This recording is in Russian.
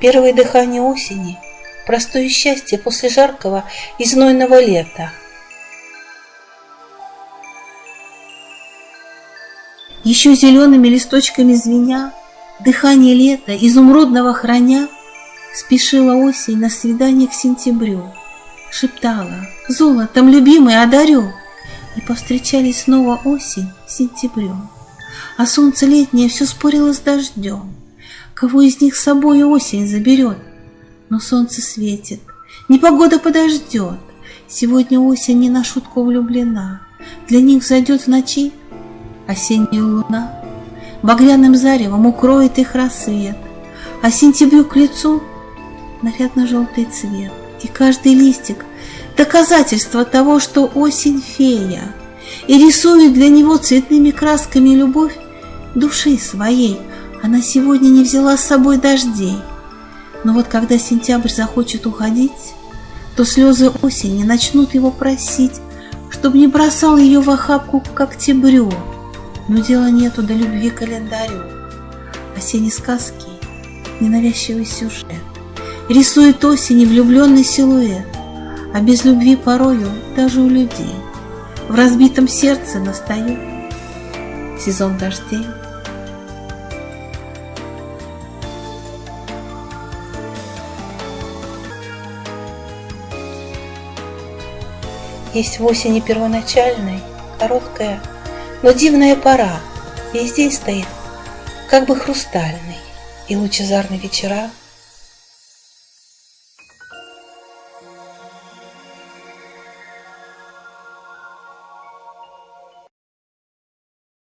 Первое дыхание осени, простое счастье после жаркого и знойного лета. Еще зелеными листочками звеня, Дыхание лета, изумрудного храня, Спешила осень на свидание к сентябрю, Шептала, золотом любимый одарю, И повстречались снова осень с сентябрем. А солнце летнее все спорило с дождем, Кого из них с собой осень заберет? Но солнце светит, непогода подождет, Сегодня осень не на шутку влюблена, Для них зайдет в ночи осенняя луна, Багряным заревом укроет их рассвет, А сентябрю к лицу нарядно-желтый цвет, И каждый листик — доказательство того, что осень фея, И рисует для него цветными красками любовь души своей. Она сегодня не взяла с собой дождей. Но вот когда сентябрь захочет уходить, То слезы осени начнут его просить, Чтоб не бросал ее в охапку к октябрю. Но дела нету до любви календарю. Осенней сказки ненавязчивый сюжет Рисует осени влюбленный силуэт, А без любви порою даже у людей В разбитом сердце настает сезон дождей. Есть в осени первоначальной, короткая, но дивная пора, весь день стоит, как бы хрустальный, и лучезарные вечера —